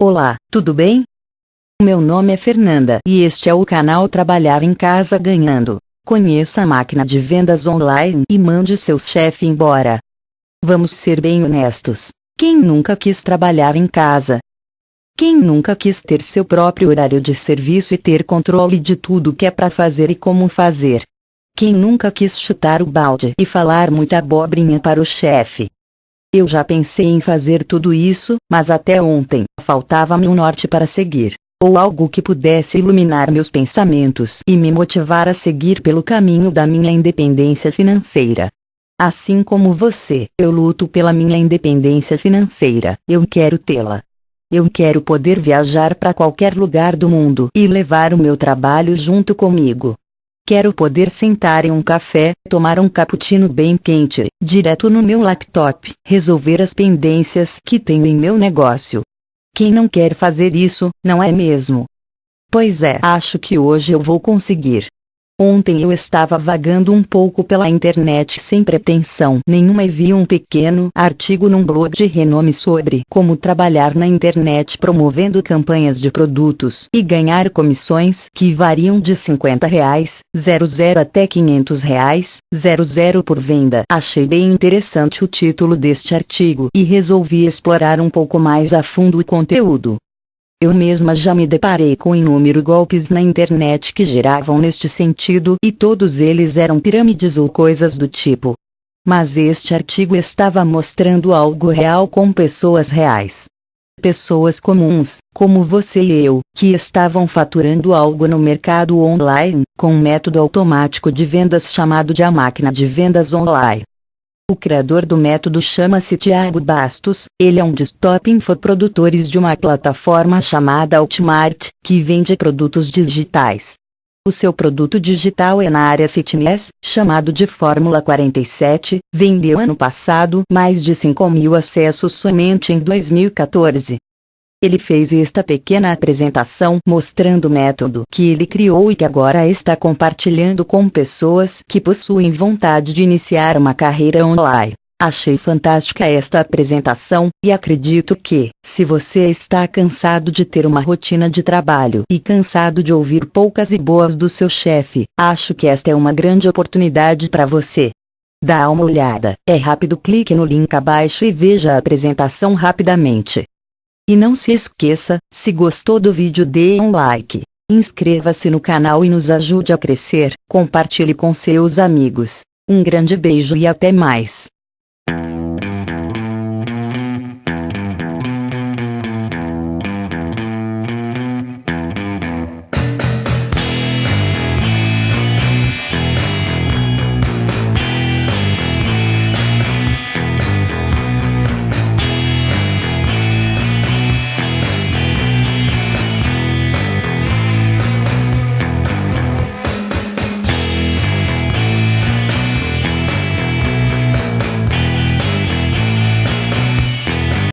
Olá, tudo bem? Meu nome é Fernanda e este é o canal Trabalhar em Casa Ganhando. Conheça a máquina de vendas online e mande seu chefe embora. Vamos ser bem honestos. Quem nunca quis trabalhar em casa? Quem nunca quis ter seu próprio horário de serviço e ter controle de tudo que é para fazer e como fazer? Quem nunca quis chutar o balde e falar muita abobrinha para o chefe? Eu já pensei em fazer tudo isso, mas até ontem, faltava-me um norte para seguir. Ou algo que pudesse iluminar meus pensamentos e me motivar a seguir pelo caminho da minha independência financeira. Assim como você, eu luto pela minha independência financeira, eu quero tê-la. Eu quero poder viajar para qualquer lugar do mundo e levar o meu trabalho junto comigo. Quero poder sentar em um café, tomar um cappuccino bem quente, direto no meu laptop, resolver as pendências que tenho em meu negócio. Quem não quer fazer isso, não é mesmo? Pois é, acho que hoje eu vou conseguir. Ontem eu estava vagando um pouco pela internet sem pretensão nenhuma e vi um pequeno artigo num blog de renome sobre como trabalhar na internet promovendo campanhas de produtos e ganhar comissões que variam de 50 reais, 00 até 500 reais, 00 por venda. Achei bem interessante o título deste artigo e resolvi explorar um pouco mais a fundo o conteúdo. Eu mesma já me deparei com inúmeros golpes na internet que giravam neste sentido e todos eles eram pirâmides ou coisas do tipo. Mas este artigo estava mostrando algo real com pessoas reais. Pessoas comuns, como você e eu, que estavam faturando algo no mercado online, com um método automático de vendas chamado de a máquina de vendas online. O criador do método chama-se Tiago Bastos, ele é um dos top infoprodutores de uma plataforma chamada Altmart, que vende produtos digitais. O seu produto digital é na área fitness, chamado de Fórmula 47, vendeu ano passado mais de 5 mil acessos somente em 2014. Ele fez esta pequena apresentação mostrando o método que ele criou e que agora está compartilhando com pessoas que possuem vontade de iniciar uma carreira online. Achei fantástica esta apresentação, e acredito que, se você está cansado de ter uma rotina de trabalho e cansado de ouvir poucas e boas do seu chefe, acho que esta é uma grande oportunidade para você. Dá uma olhada, é rápido, clique no link abaixo e veja a apresentação rapidamente. E não se esqueça, se gostou do vídeo dê um like. Inscreva-se no canal e nos ajude a crescer, compartilhe com seus amigos. Um grande beijo e até mais.